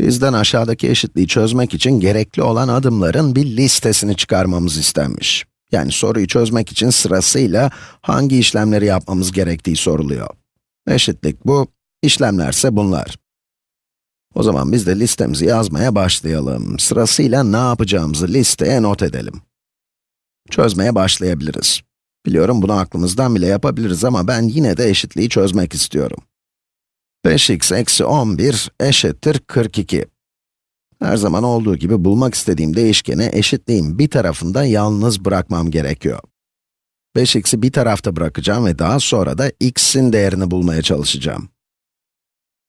Bizden aşağıdaki eşitliği çözmek için gerekli olan adımların bir listesini çıkarmamız istenmiş. Yani soruyu çözmek için sırasıyla hangi işlemleri yapmamız gerektiği soruluyor. Eşitlik bu, işlemlerse bunlar. O zaman biz de listemizi yazmaya başlayalım. Sırasıyla ne yapacağımızı listeye not edelim. Çözmeye başlayabiliriz. Biliyorum bunu aklımızdan bile yapabiliriz ama ben yine de eşitliği çözmek istiyorum. 5x eksi 11 eşittir 42. Her zaman olduğu gibi bulmak istediğim değişkeni eşitliğin bir tarafında yalnız bırakmam gerekiyor. 5x'i bir tarafta bırakacağım ve daha sonra da x'in değerini bulmaya çalışacağım.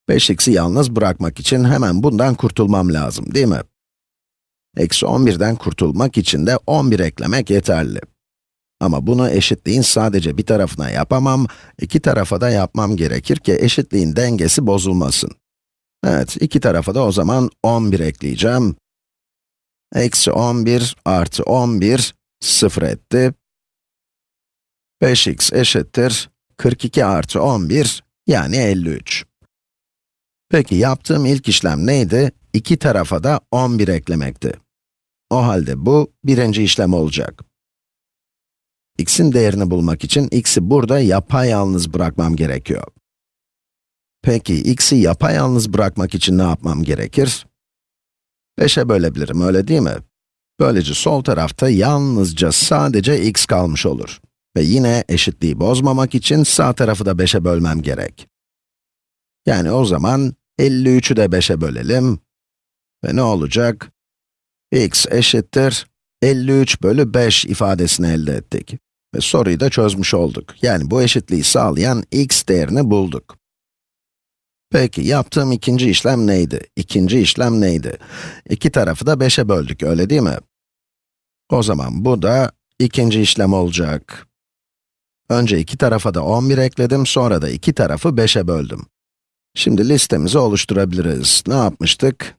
5x'i yalnız bırakmak için hemen bundan kurtulmam lazım, değil mi? Eksi 11'den kurtulmak için de 11 eklemek yeterli. Ama bunu eşitliğin sadece bir tarafına yapamam, iki tarafa da yapmam gerekir ki eşitliğin dengesi bozulmasın. Evet, iki tarafa da o zaman 11 ekleyeceğim. Eksi 11 artı 11, 0 etti. 5x eşittir 42 artı 11, yani 53. Peki yaptığım ilk işlem neydi? İki tarafa da 11 eklemekti. O halde bu birinci işlem olacak. X'in değerini bulmak için x'i burada yapayalnız bırakmam gerekiyor. Peki x'i yapayalnız bırakmak için ne yapmam gerekir? 5'e bölebilirim, öyle değil mi? Böylece sol tarafta yalnızca sadece x kalmış olur. Ve yine eşitliği bozmamak için sağ tarafı da 5'e bölmem gerek. Yani o zaman 53'ü de 5'e bölelim. Ve ne olacak? x eşittir 53 bölü 5 ifadesini elde ettik. Ve soruyu da çözmüş olduk. Yani bu eşitliği sağlayan x değerini bulduk. Peki, yaptığım ikinci işlem neydi? İkinci işlem neydi? İki tarafı da 5'e böldük, öyle değil mi? O zaman bu da ikinci işlem olacak. Önce iki tarafa da 11 ekledim, sonra da iki tarafı 5'e böldüm. Şimdi listemizi oluşturabiliriz. Ne yapmıştık?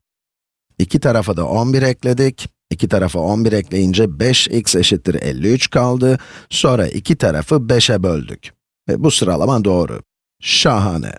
İki tarafa da 11 ekledik. İki tarafa 11 ekleyince 5x eşittir 53 kaldı. Sonra iki tarafı 5'e böldük. Ve bu sıralama doğru. Şahane.